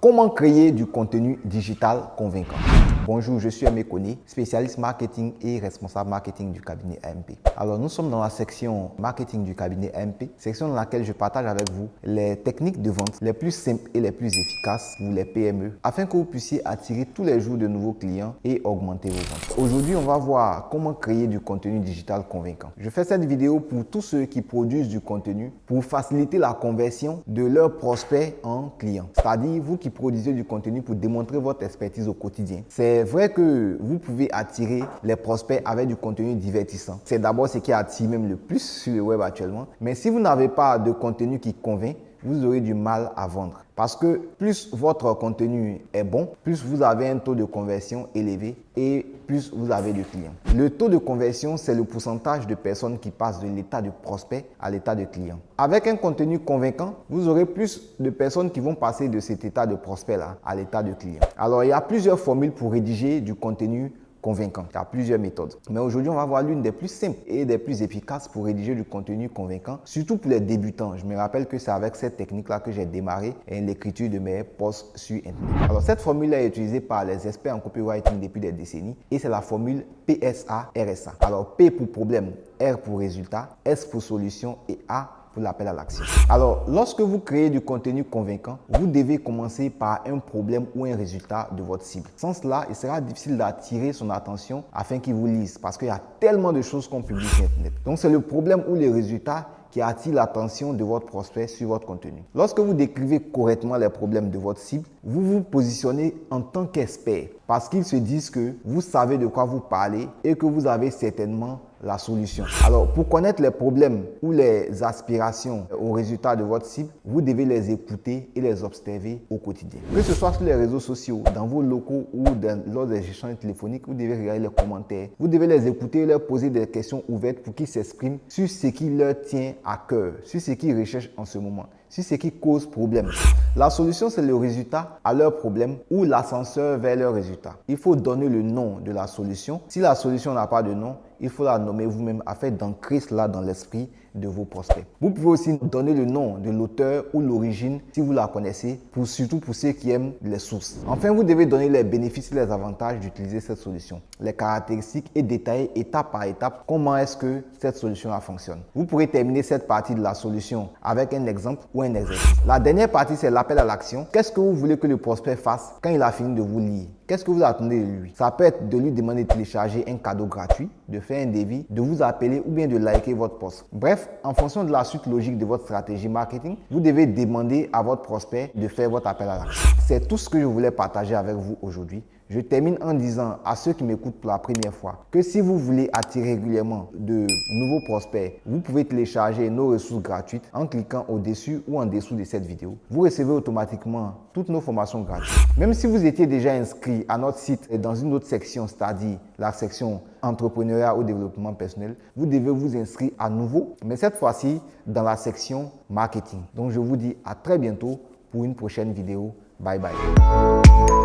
Comment créer du contenu digital convaincant? Bonjour, je suis Aimé Kone, spécialiste marketing et responsable marketing du cabinet AMP. Alors, nous sommes dans la section marketing du cabinet AMP, section dans laquelle je partage avec vous les techniques de vente les plus simples et les plus efficaces pour les PME afin que vous puissiez attirer tous les jours de nouveaux clients et augmenter vos ventes. Aujourd'hui, on va voir comment créer du contenu digital convaincant. Je fais cette vidéo pour tous ceux qui produisent du contenu pour faciliter la conversion de leurs prospects en clients. C'est-à-dire, vous qui produisez du contenu pour démontrer votre expertise au quotidien. C'est vrai que vous pouvez attirer les prospects avec du contenu divertissant. C'est d'abord ce qui attire même le plus sur le web actuellement. Mais si vous n'avez pas de contenu qui convainc, vous aurez du mal à vendre. Parce que plus votre contenu est bon, plus vous avez un taux de conversion élevé et plus vous avez de clients. Le taux de conversion, c'est le pourcentage de personnes qui passent de l'état de prospect à l'état de client. Avec un contenu convaincant, vous aurez plus de personnes qui vont passer de cet état de prospect-là à l'état de client. Alors, il y a plusieurs formules pour rédiger du contenu convaincant. Il y a plusieurs méthodes. Mais aujourd'hui, on va voir l'une des plus simples et des plus efficaces pour rédiger du contenu convaincant, surtout pour les débutants. Je me rappelle que c'est avec cette technique-là que j'ai démarré l'écriture de mes posts sur Internet. Alors, cette formule est utilisée par les experts en copywriting depuis des décennies et c'est la formule PSA-RSA. Alors, P pour problème, R pour résultat, S pour solution et A pour l'appel à l'action. Alors, lorsque vous créez du contenu convaincant, vous devez commencer par un problème ou un résultat de votre cible. Sans cela, il sera difficile d'attirer son attention afin qu'il vous lise parce qu'il y a tellement de choses qu'on publie sur Internet. Donc, c'est le problème ou les résultats qui attire l'attention de votre prospect sur votre contenu. Lorsque vous décrivez correctement les problèmes de votre cible, vous vous positionnez en tant qu'expert parce qu'ils se disent que vous savez de quoi vous parlez et que vous avez certainement la solution. Alors, pour connaître les problèmes ou les aspirations au résultat de votre cible, vous devez les écouter et les observer au quotidien. Que ce soit sur les réseaux sociaux, dans vos locaux ou dans, lors des échanges téléphoniques, vous devez regarder les commentaires. Vous devez les écouter et leur poser des questions ouvertes pour qu'ils s'expriment sur ce qui leur tient à cœur, sur ce qu'ils recherchent en ce moment sur ce qui cause problème. La solution, c'est le résultat à leur problème ou l'ascenseur vers leur résultat. Il faut donner le nom de la solution. Si la solution n'a pas de nom, il faut la nommer vous-même afin d'ancrer cela dans l'esprit de vos prospects. Vous pouvez aussi donner le nom de l'auteur ou l'origine si vous la connaissez, pour, surtout pour ceux qui aiment les sources. Enfin, vous devez donner les bénéfices et les avantages d'utiliser cette solution, les caractéristiques et détailler étape par étape comment est-ce que cette solution fonctionne. Vous pourrez terminer cette partie de la solution avec un exemple ou un exercice. La dernière partie, c'est l'appel à l'action. Qu'est-ce que vous voulez que le prospect fasse quand il a fini de vous lire? Qu'est-ce que vous attendez de lui? Ça peut être de lui demander de télécharger un cadeau gratuit, de faire un devis, de vous appeler ou bien de liker votre post. Bref, en fonction de la suite logique de votre stratégie marketing, vous devez demander à votre prospect de faire votre appel à l'action. C'est tout ce que je voulais partager avec vous aujourd'hui. Je termine en disant à ceux qui m'écoutent pour la première fois que si vous voulez attirer régulièrement de nouveaux prospects, vous pouvez télécharger nos ressources gratuites en cliquant au-dessus ou en dessous de cette vidéo. Vous recevez automatiquement toutes nos formations gratuites. Même si vous étiez déjà inscrit à notre site et dans une autre section, c'est-à-dire la section entrepreneuriat ou développement personnel, vous devez vous inscrire à nouveau, mais cette fois-ci dans la section marketing. Donc je vous dis à très bientôt pour une prochaine vidéo. Bye bye.